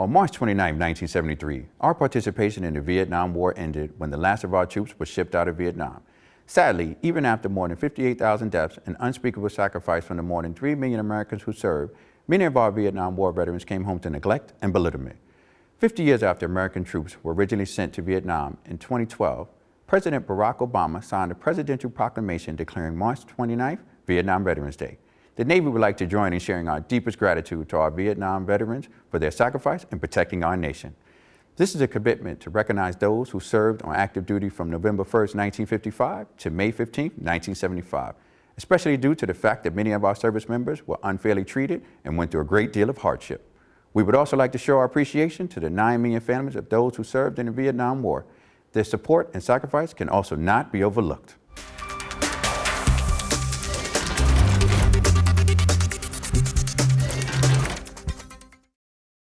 On March 29, 1973, our participation in the Vietnam War ended when the last of our troops was shipped out of Vietnam. Sadly, even after more than 58,000 deaths and unspeakable sacrifice from the more than 3 million Americans who served, many of our Vietnam War veterans came home to neglect and belittlement. 50 years after American troops were originally sent to Vietnam in 2012, President Barack Obama signed a presidential proclamation declaring March 29th Vietnam Veterans Day. The Navy would like to join in sharing our deepest gratitude to our Vietnam veterans for their sacrifice in protecting our nation. This is a commitment to recognize those who served on active duty from November 1, 1955 to May 15, 1975, especially due to the fact that many of our service members were unfairly treated and went through a great deal of hardship. We would also like to show our appreciation to the 9 million families of those who served in the Vietnam War. Their support and sacrifice can also not be overlooked.